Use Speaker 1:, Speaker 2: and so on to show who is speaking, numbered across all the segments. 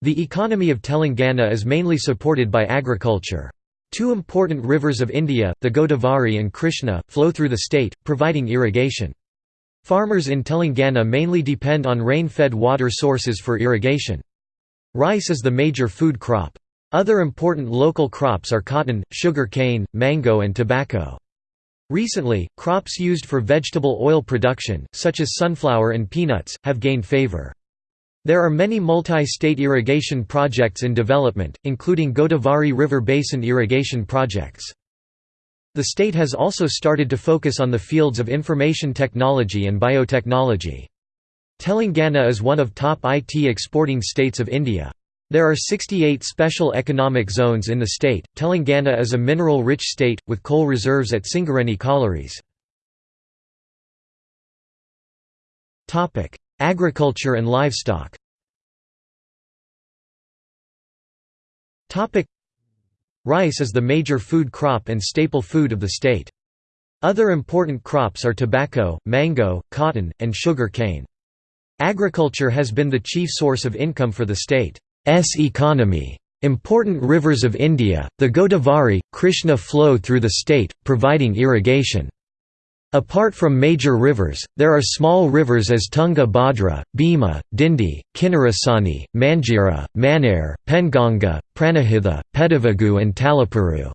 Speaker 1: The economy of Telangana is mainly supported by agriculture. Two important rivers of India, the Godavari and Krishna, flow through the state, providing irrigation. Farmers in Telangana mainly depend on rain-fed water sources for irrigation. Rice is the major food crop. Other important local crops are cotton, sugar cane, mango and tobacco. Recently, crops used for vegetable oil production, such as sunflower and peanuts, have gained favor. There are many multi-state irrigation projects in development, including Godavari River Basin irrigation projects. The state has also started to focus on the fields of information technology and biotechnology. Telangana is one of top IT exporting states of India. There are 68 special economic zones in the state. Telangana is a mineral rich state, with coal reserves at Singareni collieries. Agriculture and livestock Rice is the major food crop and staple food of the state. Other important crops are tobacco, mango, cotton, and sugar cane. Agriculture has been the chief source of income for the state's economy. Important rivers of India, the Godavari, Krishna flow through the state, providing irrigation. Apart from major rivers, there are small rivers as Tunga Bhadra, Bhima, Dindi, Kinnarasani, Manjira, Manair, Penganga, Pranahitha, Pedavagu and Talapuru.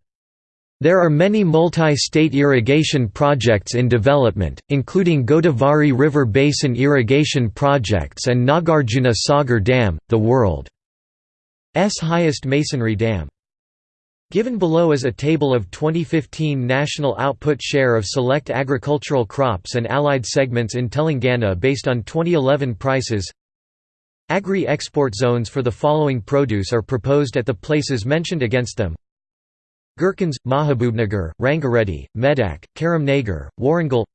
Speaker 1: There are many multi-state irrigation projects in development, including Godavari River Basin Irrigation Projects and Nagarjuna Sagar Dam, the world's highest masonry dam. Given below is a table of 2015 national output share of select agricultural crops and allied segments in Telangana based on 2011 prices. Agri-export zones for the following produce are proposed at the places mentioned against them. Gherkins, Mahabubnagar, Rangareddy, Medak, Karimnagar, Warangal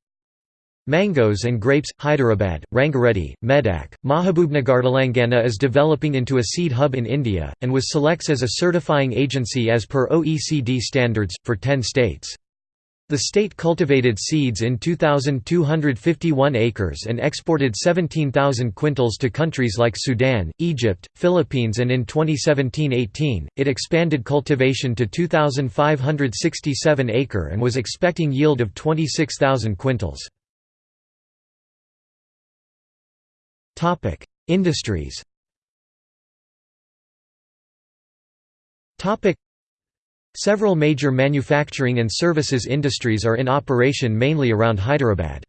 Speaker 1: Mangoes and grapes, Hyderabad, Rangareddy, Medak, Mahabubnagar Telangana is developing into a seed hub in India, and was selects as a certifying agency as per OECD standards, for 10 states. The state cultivated seeds in 2,251 acres and exported 17,000 quintals to countries like Sudan, Egypt, Philippines and in 2017–18, it expanded cultivation to 2,567 acre and was expecting yield of 26,000 quintals. Topic: Industries. Several major manufacturing and services industries are in operation mainly around Hyderabad.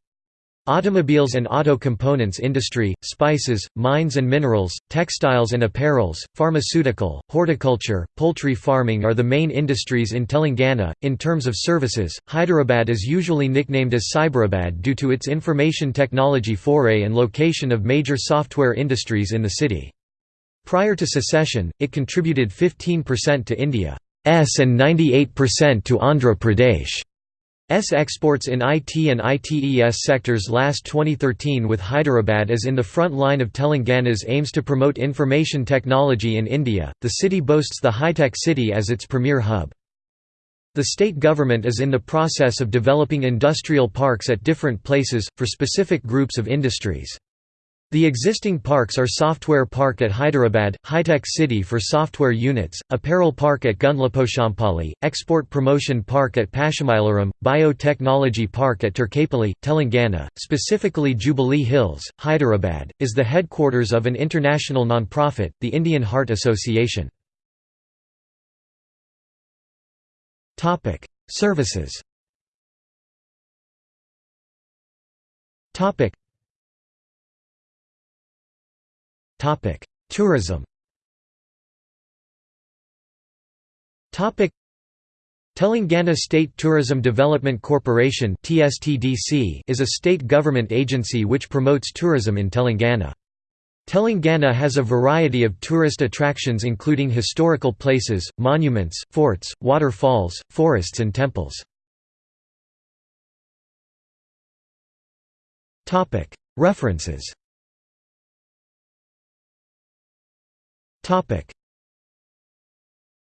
Speaker 1: Automobiles and auto components industry, spices, mines and minerals, textiles and apparels, pharmaceutical, horticulture, poultry farming are the main industries in Telangana. In terms of services, Hyderabad is usually nicknamed as Cyberabad due to its information technology foray and location of major software industries in the city. Prior to secession, it contributed 15% to India's and 98% to Andhra Pradesh. S exports in IT and ITES sectors last 2013 with Hyderabad as in the front line of Telangana's aims to promote information technology in India. The city boasts the High-Tech City as its premier hub. The state government is in the process of developing industrial parks at different places, for specific groups of industries. The existing parks are Software Park at Hyderabad, High-Tech City for software units, Apparel Park at Gundlaposhampally, Export Promotion Park at Pashamailaram, Biotechnology Park at Turkapally, Telangana, specifically Jubilee Hills, Hyderabad, is the headquarters of an international non-profit, the Indian Heart Association. Services Tourism. Topic: Telangana State Tourism Development Corporation is a state government agency which promotes tourism in Telangana. Telangana has a variety of tourist attractions including historical places, monuments, forts, waterfalls, forests and temples. References Topic: